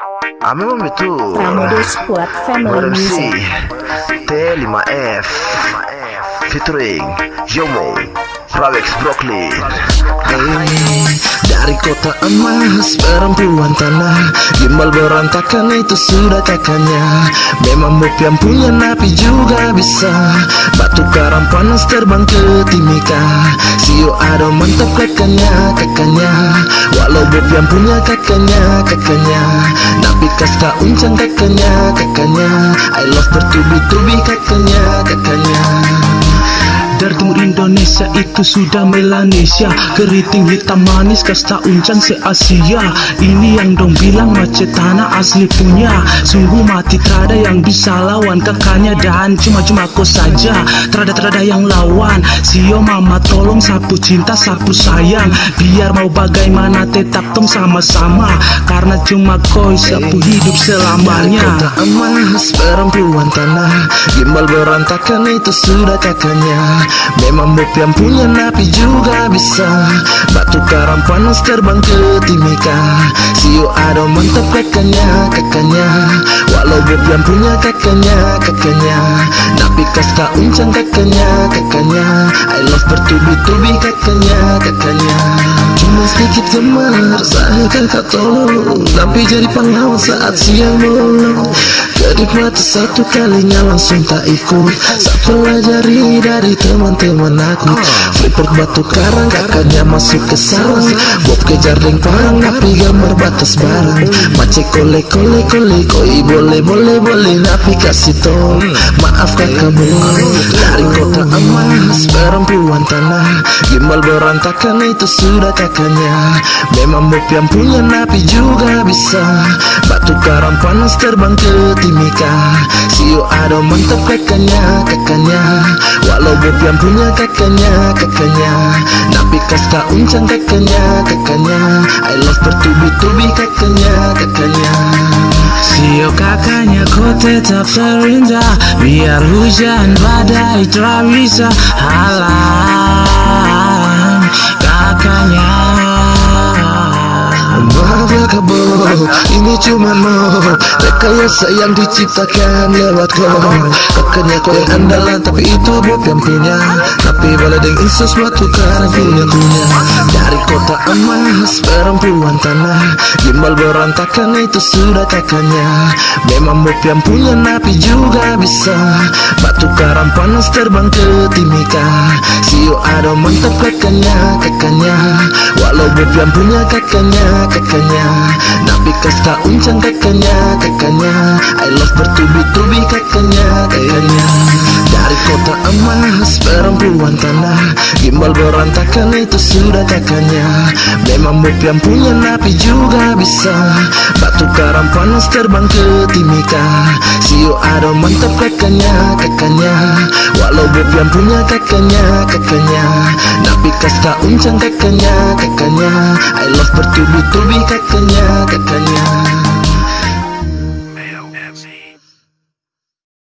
Memang betul Pramodo Squad Family Barang Music. si T5F Featuring Yomo Rawex Brooklyn. Hey, dari kota emas perempuan tanah. Gimbal berantakan itu sudah kakaknya. Memang yang punya napi juga bisa. Batu karang panas terbang ke timika. Sio ada mantap kakaknya kakaknya yang punya kakaknya kakaknya Napi kasta uncang kakaknya kakaknya I love bertubi-tubi kakaknya kakaknya dari timur Indonesia itu sudah Melanesia. Keriting hitam manis kasta uncang se-Asia. Ini yang dong bilang macet tanah asli punya. Sungguh mati terada yang bisa lawan. Kakaknya Dan cuma-cuma kau saja. Terada-terada yang lawan. Sio mama tolong sapu cinta sapu sayang. Biar mau bagaimana tetap tong sama-sama. Karena cuma kau sapu hidup selamanya. Kota emas perempuan tanah. Gimbal berantakan itu sudah kakaknya Memang yang punya napi juga bisa. Batu karang panas terbang ke timika. Sio ada mantap kakaknya kakaknya. Walau yang punya kakaknya kakaknya. Napi kasta uncang kakaknya kakaknya I love bertubi-tubi kakaknya kakaknya Cuma sedikit gemar saya kakak tolong Tapi jadi pengawal saat siang bolong Kedip mata satu kalinya langsung tak ikut. Saya pelajari dari teman-teman aku. Freeport batu karang kakaknya masuk ke sarang. Bob kejar ring parang napi gambar batas barang. Mace kole kole kole koi boleh boleh boleh napi kasih tol Maaf kakak bohong Dari kota emas perempuan tanah. Gimbal berantakan itu sudah kakaknya Memang Bob yang punya napi juga bisa. Batu karang panas terbang ke timika. Sio ada mantap kakaknya kakaknya. Walau Bob yang punya kakaknya kakaknya. Napi kasta uncang kakaknya kakaknya. I love bertubi-tubi kakaknya kakaknya Sio kakaknya kau tetap terindah. Biar hujan badai tak bisa halang kakaknya. Maaf ya kabo, ini cuma mau. Rekayasa yang diciptakan lewat kau. Kakaknya kau yang andalan tapi itu yang punya Tapi boleh dengan sesuatu karena punya punya kota emas perempuan tanah. Gimbal berantakan itu sudah kakaknya. Memang Bob yang punya napi juga bisa. Batu karang panas terbang ke timika. Sio ada mantap kakaknya kakaknya. Walau Bob yang punya kakaknya kakaknya. Napi kasta uncang kakaknya kakaknya. I love bertubi-tubi kakaknya kakaknya Dari kota emas perempuan tanah. Gimbal berantakan itu sudah kakaknya. Memang Bob yang punya napi juga bisa. Batu karang panas terbang ke timika. Sio ada mantap kakaknya kakaknya. Walau Bob yang punya kakaknya kakaknya. Napi kasta uncang kakaknya kakaknya. I love bertubi-tubi kakaknya kakaknya